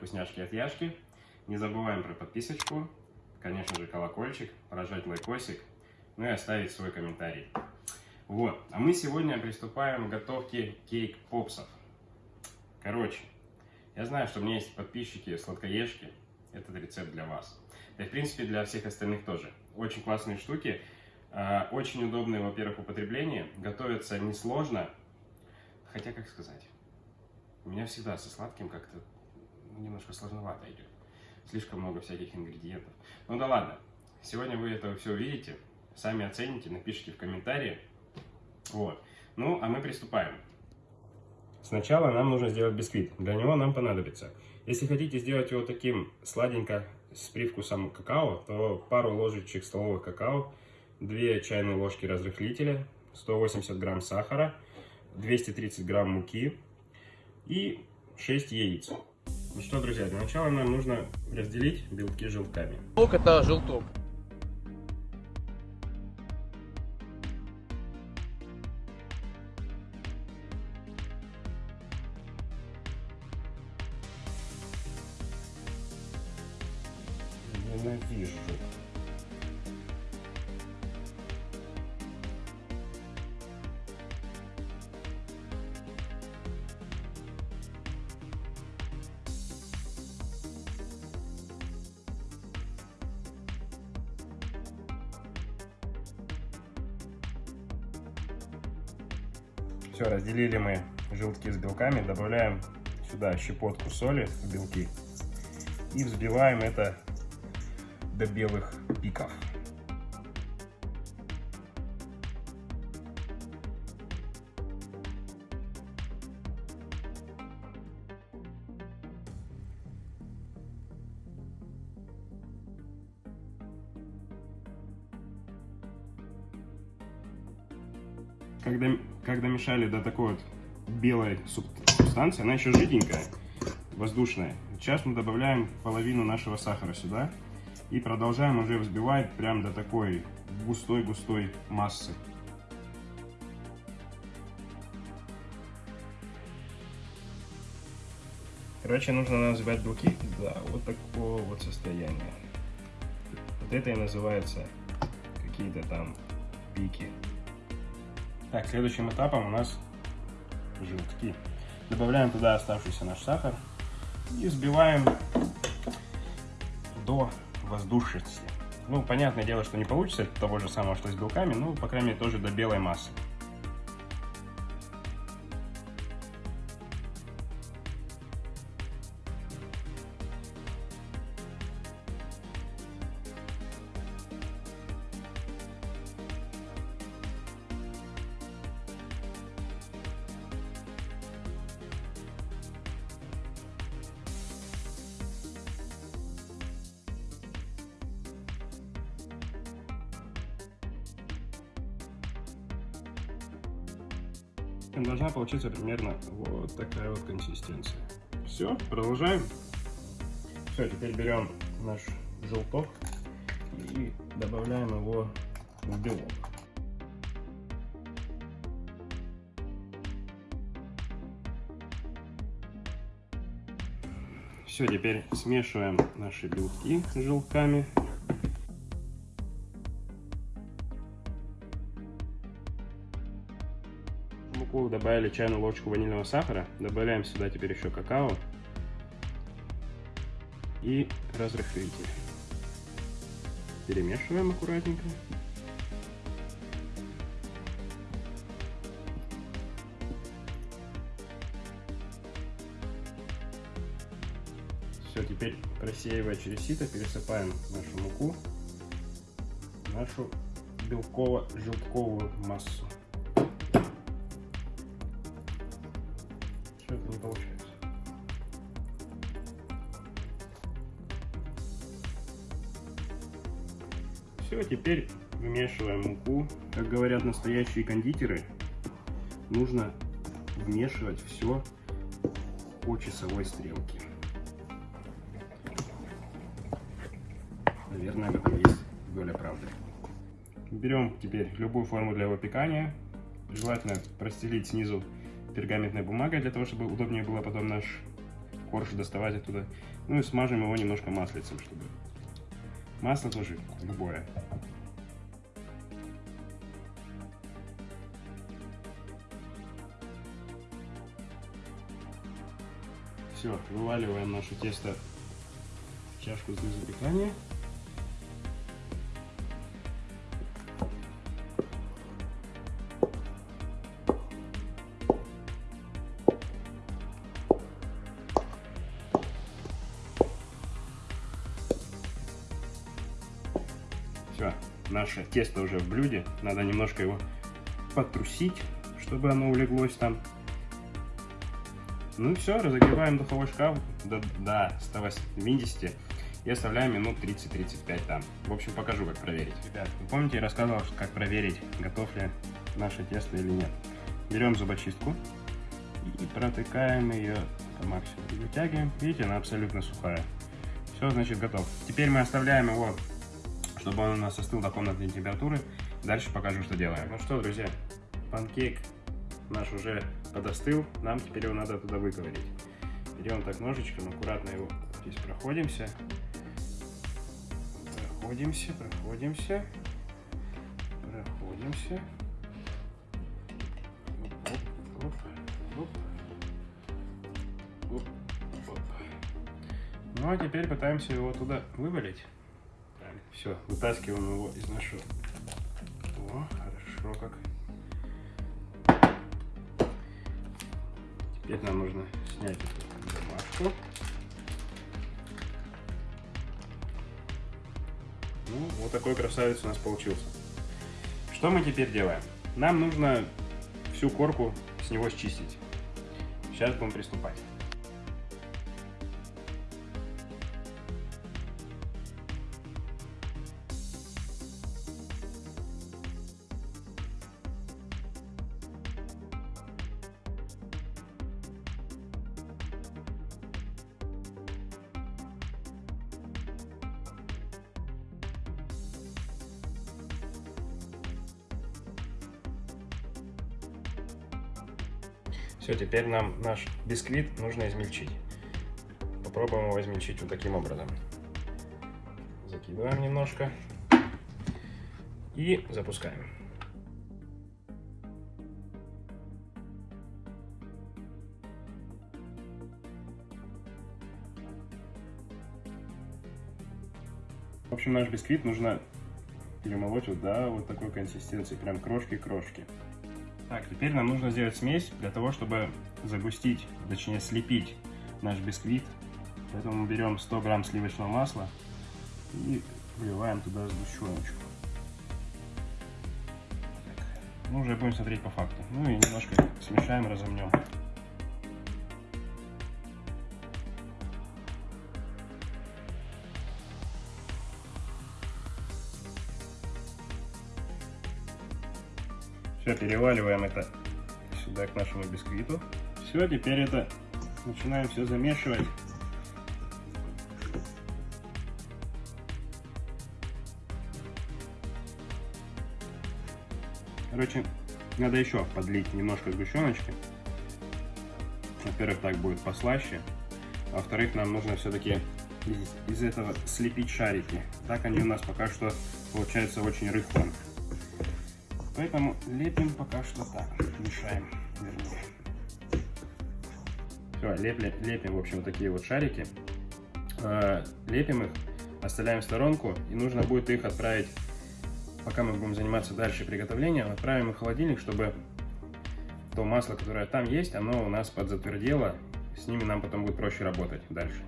вкусняшки от Яшки. Не забываем про подписочку, конечно же колокольчик, прожать лайкосик, ну и оставить свой комментарий. Вот, а мы сегодня приступаем к готовке кейк-попсов. Короче, я знаю, что у меня есть подписчики сладкоежки, этот рецепт для вас. Да и в принципе для всех остальных тоже. Очень классные штуки, а, очень удобные, во-первых, в употреблении, готовятся несложно, хотя, как сказать, у меня всегда со сладким как-то немножко сложновато идет. Слишком много всяких ингредиентов. Ну да ладно, сегодня вы это все увидите, сами оцените, напишите в комментарии. Вот. Ну, а мы приступаем. Сначала нам нужно сделать бисквит. Для него нам понадобится. Если хотите сделать его таким сладенько с привкусом какао, то пару ложечек столовых какао, 2 чайные ложки разрыхлителя, 180 грамм сахара, 230 грамм муки и 6 яиц. Ну что, друзья, для начала нам нужно разделить белки желтками. Желток это желток. Ненавижу. Все, разделили мы желтки с белками, добавляем сюда щепотку соли в белки и взбиваем это до белых пиков. Когда, когда мешали до такой вот белой субстанции, она еще жиденькая, воздушная. Сейчас мы добавляем половину нашего сахара сюда и продолжаем уже взбивать прям до такой густой-густой массы. Короче, нужно нам взбивать белки до вот такого вот состояния. Вот это и называется какие-то там пики. Так, следующим этапом у нас желтки. Добавляем туда оставшийся наш сахар и взбиваем до воздушности. Ну, понятное дело, что не получится того же самого, что с белками, но, по крайней мере, тоже до белой массы. Должна получиться примерно вот такая вот консистенция. Все, продолжаем. Все, теперь берем наш желток и добавляем его в белок. Все, теперь смешиваем наши белки с желтками. Добавили чайную ложку ванильного сахара, добавляем сюда теперь еще какао и разрыхлитель. Перемешиваем аккуратненько. Все, теперь просеивая через сито, пересыпаем нашу муку, нашу белково-желтковую массу. Все, теперь вмешиваем муку. Как говорят настоящие кондитеры, нужно вмешивать все по часовой стрелке. Наверное, в этом есть доля правды. Берем теперь любую форму для выпекания. Желательно простелить снизу пергаментной бумагой, для того, чтобы удобнее было потом наш корж доставать оттуда. Ну и смажем его немножко маслицем, чтобы... Масло тоже любое. Все, вываливаем наше тесто в чашку для запекания. Наше тесто уже в блюде. Надо немножко его потрусить, чтобы оно улеглось там. Ну и все, разогреваем духовой шкаф до, до 180 и оставляем минут 30-35 там. В общем, покажу, как проверить. Ребят, вы помните, я рассказывал, как проверить, готов ли наше тесто или нет. Берем зубочистку и протыкаем ее по максимуму. Вытягиваем. Видите, она абсолютно сухая. Все, значит, готов. Теперь мы оставляем его чтобы он у нас остыл до комнатной температуры. Дальше покажу, что делаем. Ну что, друзья, панкейк наш уже подостыл, нам теперь его надо туда выковырить. Берем так ножичком, аккуратно его здесь проходимся. Проходимся, проходимся, проходимся. Ну а теперь пытаемся его туда вывалить. Все, вытаскиваем его из нашего... О, хорошо как. Теперь нам нужно снять эту бумажку. Ну, вот такой красавец у нас получился. Что мы теперь делаем? Нам нужно всю корку с него счистить. Сейчас будем приступать. Все, теперь нам наш бисквит нужно измельчить. Попробуем его измельчить вот таким образом. Закидываем немножко и запускаем. В общем, наш бисквит нужно перемолоть вот до вот такой консистенции, прям крошки-крошки. Так, теперь нам нужно сделать смесь для того, чтобы загустить, точнее слепить наш бисквит. Поэтому берем 100 грамм сливочного масла и вливаем туда сгущеночку. Ну, уже будем смотреть по факту. Ну и немножко смешаем, разомнем. Все, переваливаем это сюда к нашему бисквиту. Все, теперь это начинаем все замешивать. Короче, надо еще подлить немножко сгущеночки. Во-первых, так будет послаще. А во-вторых, нам нужно все-таки из, из этого слепить шарики. Так они у нас пока что получаются очень рыхлым. Поэтому лепим пока что так, мешаем, вернее. Все, лепли, лепим, в общем, вот такие вот шарики. Э, лепим их, оставляем в сторонку, и нужно будет их отправить, пока мы будем заниматься дальше приготовлением, отправим их в холодильник, чтобы то масло, которое там есть, оно у нас подзатвердело, с ними нам потом будет проще работать дальше.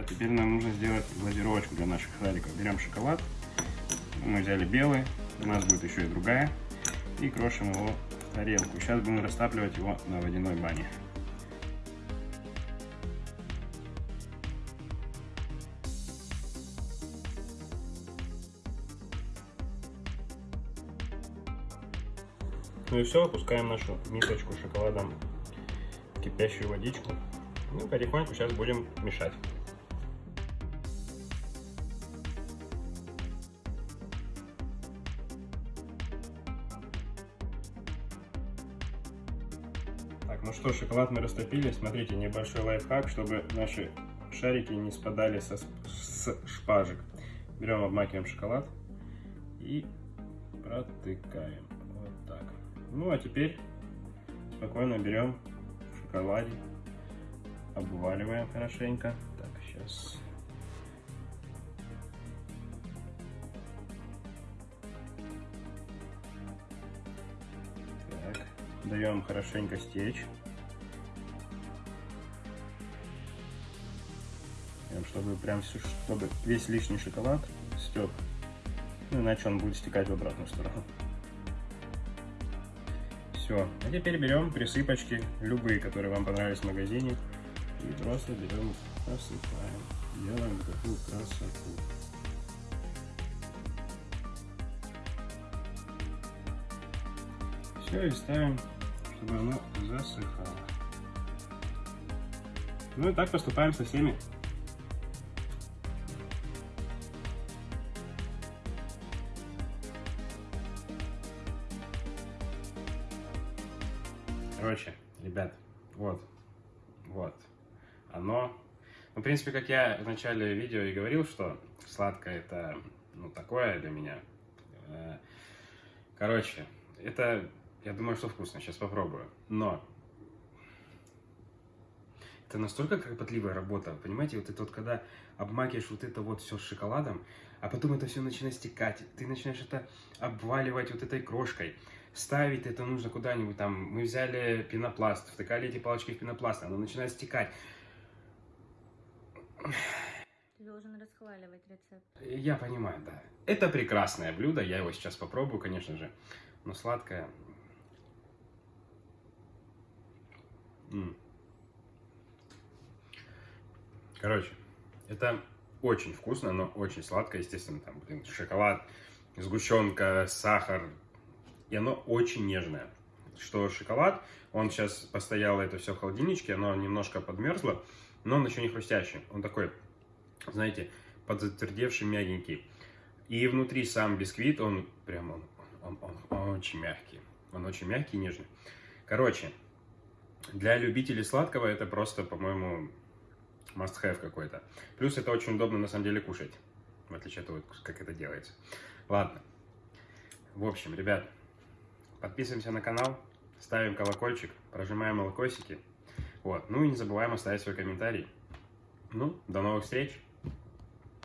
Ребят, теперь нам нужно сделать глазировочку для наших шариков. Берем шоколад, мы взяли белый, у нас будет еще и другая, и крошим его в тарелку. Сейчас будем растапливать его на водяной бане. Ну и все, опускаем нашу мисочку шоколадом в кипящую водичку. Ну, потихоньку сейчас будем мешать. Ну что, шоколад мы растопили. Смотрите, небольшой лайфхак, чтобы наши шарики не спадали со, с шпажек. Берем, обмакиваем шоколад и протыкаем. Вот так. Ну, а теперь спокойно берем в шоколаде, обваливаем хорошенько. Так, сейчас... даем хорошенько стечь. чтобы прям все, чтобы весь лишний шоколад стек. Ну, иначе он будет стекать в обратную сторону. Все. А теперь берем присыпочки, любые, которые вам понравились в магазине. И просто берем, посыпаем. Делаем такую красоту. Все, и ставим, чтобы оно засыхало. Ну и так поступаем со всеми Короче, ребят, вот, вот, оно... Ну, в принципе, как я в начале видео и говорил, что сладкое это, ну, такое для меня. Э, короче, это, я думаю, что вкусно, сейчас попробую. Но это настолько кропотливая работа, понимаете, вот это вот, когда обмакиваешь вот это вот все с шоколадом, а потом это все начинает стекать, ты начинаешь это обваливать вот этой крошкой, ставить это нужно куда-нибудь там. Мы взяли пенопласт, втыкали эти палочки в пенопласт, оно начинает стекать. Ты должен расхваливать рецепт. Я понимаю, да. Это прекрасное блюдо, я его сейчас попробую, конечно же. Но сладкое. Короче, это очень вкусно, но очень сладкое, естественно, там, блин, шоколад, сгущенка, сахар, и оно очень нежное. Что шоколад, он сейчас постоял это все в холодильничке, оно немножко подмерзло, но он еще не хрустящий. Он такой, знаете, подзатвердевший, мягенький. И внутри сам бисквит, он прям, он, он, он, он очень мягкий. Он очень мягкий и нежный. Короче, для любителей сладкого это просто, по-моему, must-have какой-то. Плюс это очень удобно на самом деле кушать, в отличие от того, как это делается. Ладно. В общем, ребят, Подписываемся на канал, ставим колокольчик, прожимаем лайкосики. Вот. Ну и не забываем оставить свой комментарий. Ну, до новых встреч!